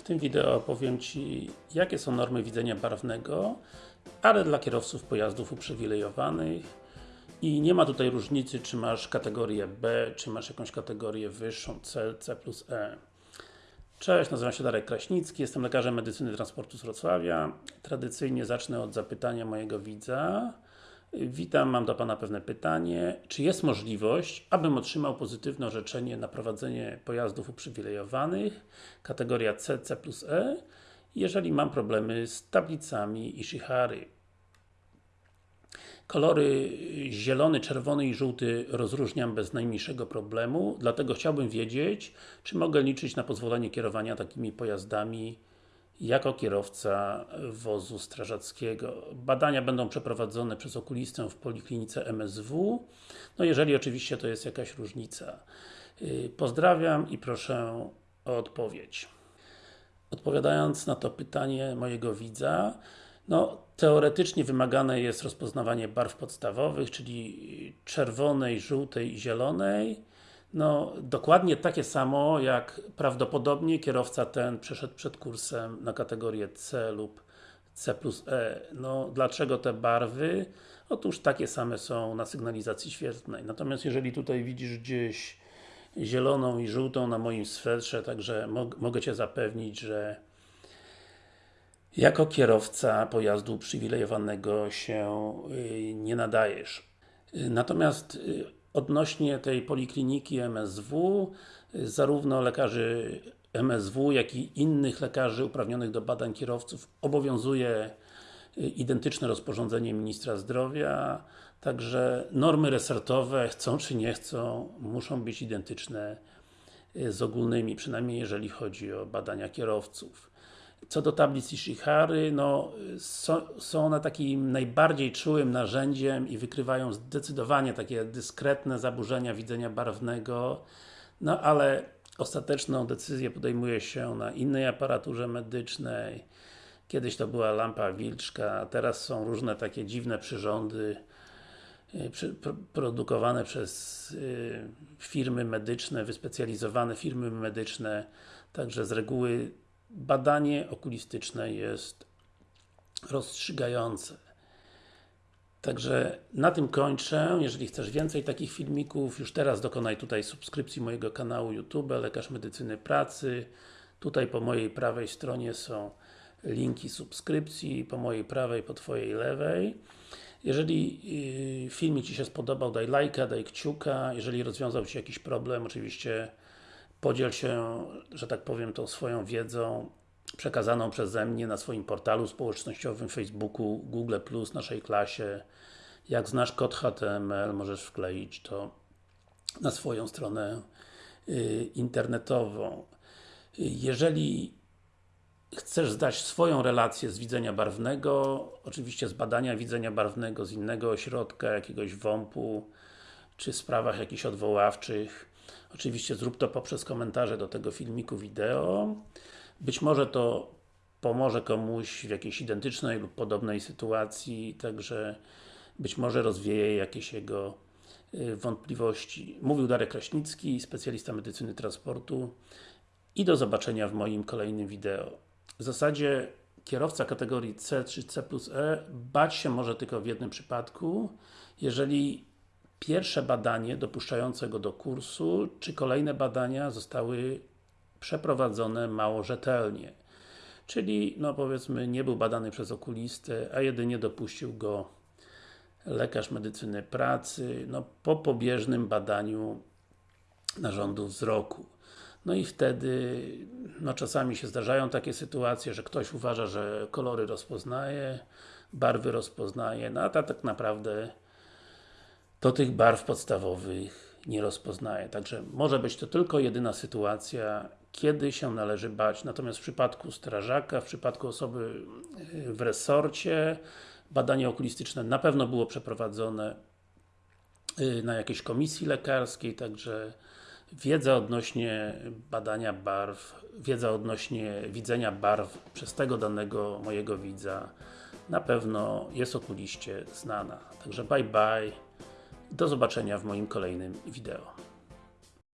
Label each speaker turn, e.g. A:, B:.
A: W tym wideo opowiem Ci, jakie są normy widzenia barwnego, ale dla kierowców pojazdów uprzywilejowanych i nie ma tutaj różnicy, czy masz kategorię B, czy masz jakąś kategorię wyższą C, C plus E. Cześć, nazywam się Darek Kraśnicki, jestem lekarzem medycyny transportu z Wrocławia. Tradycyjnie zacznę od zapytania mojego widza. Witam, mam do Pana pewne pytanie. Czy jest możliwość, abym otrzymał pozytywne orzeczenie na prowadzenie pojazdów uprzywilejowanych, kategoria C, C plus E, jeżeli mam problemy z tablicami Ishihary? Kolory zielony, czerwony i żółty rozróżniam bez najmniejszego problemu, dlatego chciałbym wiedzieć, czy mogę liczyć na pozwolenie kierowania takimi pojazdami jako kierowca wozu strażackiego. Badania będą przeprowadzone przez okulistę w Poliklinice MSW, no jeżeli oczywiście to jest jakaś różnica. Yy, pozdrawiam i proszę o odpowiedź. Odpowiadając na to pytanie mojego widza, no, teoretycznie wymagane jest rozpoznawanie barw podstawowych, czyli czerwonej, żółtej i zielonej. No, dokładnie takie samo, jak prawdopodobnie kierowca ten przeszedł przed kursem na kategorię C lub C plus E. No, dlaczego te barwy? Otóż takie same są na sygnalizacji świetlnej. Natomiast jeżeli tutaj widzisz gdzieś zieloną i żółtą na moim swetrze, także mogę Cię zapewnić, że jako kierowca pojazdu uprzywilejowanego się y, nie nadajesz. Y, natomiast y, odnośnie tej polikliniki MSW, zarówno lekarzy MSW, jak i innych lekarzy uprawnionych do badań kierowców obowiązuje identyczne rozporządzenie Ministra Zdrowia, także normy resortowe, chcą czy nie chcą, muszą być identyczne z ogólnymi, przynajmniej jeżeli chodzi o badania kierowców. Co do tablic Ishihary, no, są, one takim najbardziej czułym narzędziem i wykrywają zdecydowanie takie dyskretne zaburzenia widzenia barwnego, no ale ostateczną decyzję podejmuje się na innej aparaturze medycznej. Kiedyś to była lampa wilczka, teraz są różne takie dziwne przyrządy y, produkowane przez y, firmy medyczne, wyspecjalizowane firmy medyczne, także z reguły badanie okulistyczne jest rozstrzygające. Także na tym kończę. Jeżeli chcesz więcej takich filmików, już teraz dokonaj tutaj subskrypcji mojego kanału YouTube, Lekarz Medycyny Pracy. Tutaj po mojej prawej stronie są linki subskrypcji, po mojej prawej, po Twojej lewej. Jeżeli y, filmik Ci się spodobał, daj lajka, daj kciuka. Jeżeli rozwiązał Ci jakiś problem, oczywiście Podziel się, że tak powiem, tą swoją wiedzą przekazaną przeze mnie na swoim portalu społecznościowym, Facebooku, Google+, naszej klasie. Jak znasz kod HTML, możesz wkleić to na swoją stronę y, internetową. Jeżeli chcesz zdać swoją relację z widzenia barwnego, oczywiście z badania widzenia barwnego z innego ośrodka, jakiegoś WOMP-u, czy sprawach jakichś odwoławczych, Oczywiście zrób to poprzez komentarze do tego filmiku wideo. Być może to pomoże komuś w jakiejś identycznej lub podobnej sytuacji, także być może rozwieje jakieś jego y, wątpliwości. Mówił Darek Kraśnicki, specjalista medycyny transportu i do zobaczenia w moim kolejnym wideo. W zasadzie kierowca kategorii C czy C plus E bać się może tylko w jednym przypadku, jeżeli pierwsze badanie dopuszczające go do kursu, czy kolejne badania zostały przeprowadzone mało rzetelnie. Czyli, no powiedzmy, nie był badany przez okulistę, a jedynie dopuścił go lekarz medycyny pracy, no po pobieżnym badaniu narządu wzroku. No i wtedy, no czasami się zdarzają takie sytuacje, że ktoś uważa, że kolory rozpoznaje, barwy rozpoznaje, no a ta tak naprawdę to tych barw podstawowych nie rozpoznaje. Także może być to tylko jedyna sytuacja, kiedy się należy bać. Natomiast w przypadku strażaka, w przypadku osoby y, w resorcie, badanie okulistyczne na pewno było przeprowadzone y, na jakiejś komisji lekarskiej, także wiedza odnośnie badania barw, wiedza odnośnie widzenia barw przez tego danego mojego widza na pewno jest okuliście znana. Także bye bye. Do zobaczenia w moim kolejnym wideo.